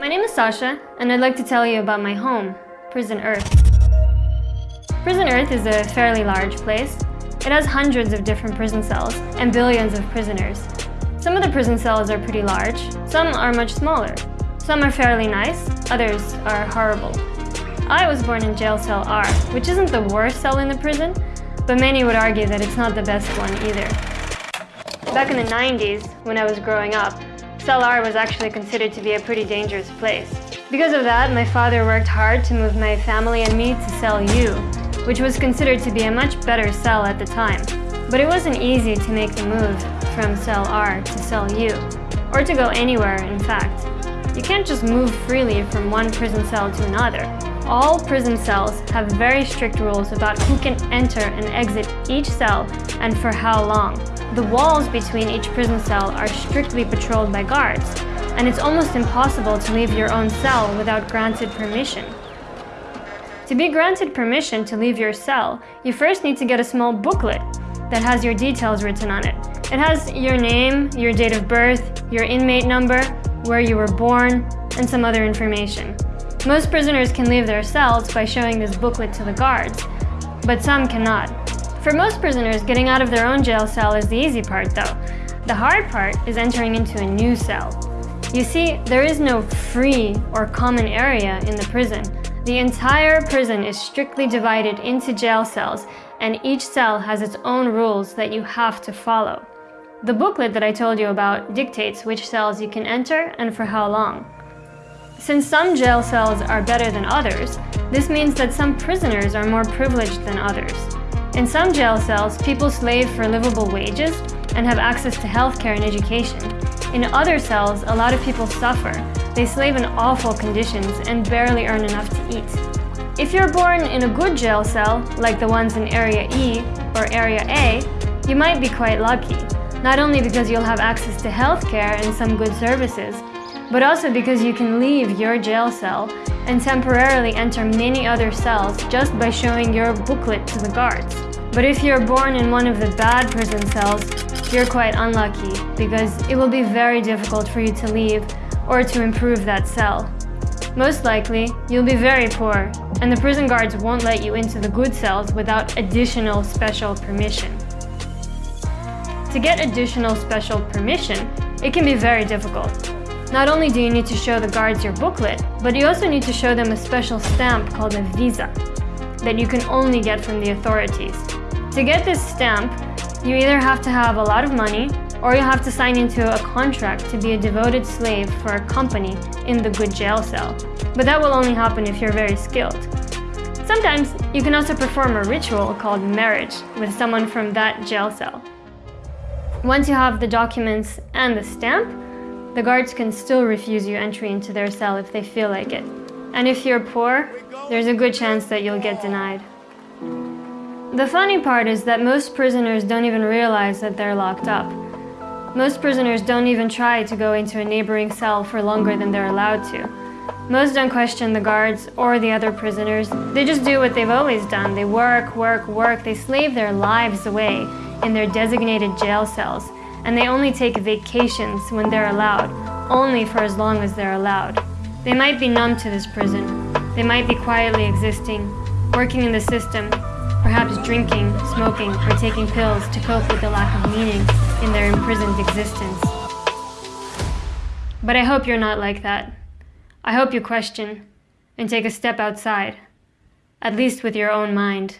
My name is Sasha, and I'd like to tell you about my home, Prison Earth. Prison Earth is a fairly large place. It has hundreds of different prison cells and billions of prisoners. Some of the prison cells are pretty large, some are much smaller. Some are fairly nice, others are horrible. I was born in jail cell R, which isn't the worst cell in the prison, but many would argue that it's not the best one either. Back in the 90s, when I was growing up, Cell R was actually considered to be a pretty dangerous place. Because of that, my father worked hard to move my family and me to Cell U, which was considered to be a much better cell at the time. But it wasn't easy to make the move from Cell R to Cell U, or to go anywhere, in fact. You can't just move freely from one prison cell to another. All prison cells have very strict rules about who can enter and exit each cell and for how long. The walls between each prison cell are strictly patrolled by guards, and it's almost impossible to leave your own cell without granted permission. To be granted permission to leave your cell, you first need to get a small booklet that has your details written on it. It has your name, your date of birth, your inmate number, where you were born, and some other information. Most prisoners can leave their cells by showing this booklet to the guards, but some cannot. For most prisoners, getting out of their own jail cell is the easy part though. The hard part is entering into a new cell. You see, there is no free or common area in the prison. The entire prison is strictly divided into jail cells and each cell has its own rules that you have to follow. The booklet that I told you about dictates which cells you can enter and for how long. Since some jail cells are better than others, this means that some prisoners are more privileged than others. In some jail cells, people slave for livable wages and have access to healthcare and education. In other cells, a lot of people suffer. They slave in awful conditions and barely earn enough to eat. If you're born in a good jail cell, like the ones in Area E or Area A, you might be quite lucky. Not only because you'll have access to healthcare and some good services, but also because you can leave your jail cell and temporarily enter many other cells just by showing your booklet to the guards. But if you're born in one of the bad prison cells, you're quite unlucky because it will be very difficult for you to leave or to improve that cell. Most likely, you'll be very poor and the prison guards won't let you into the good cells without additional special permission. To get additional special permission, it can be very difficult. Not only do you need to show the guards your booklet, but you also need to show them a special stamp called a visa that you can only get from the authorities. To get this stamp, you either have to have a lot of money or you have to sign into a contract to be a devoted slave for a company in the good jail cell. But that will only happen if you're very skilled. Sometimes you can also perform a ritual called marriage with someone from that jail cell. Once you have the documents and the stamp, the guards can still refuse you entry into their cell if they feel like it. And if you're poor, there's a good chance that you'll get denied. The funny part is that most prisoners don't even realize that they're locked up. Most prisoners don't even try to go into a neighboring cell for longer than they're allowed to. Most don't question the guards or the other prisoners. They just do what they've always done. They work, work, work. They slave their lives away in their designated jail cells and they only take vacations when they're allowed, only for as long as they're allowed. They might be numb to this prison. They might be quietly existing, working in the system, perhaps drinking, smoking, or taking pills to cope with the lack of meaning in their imprisoned existence. But I hope you're not like that. I hope you question and take a step outside, at least with your own mind.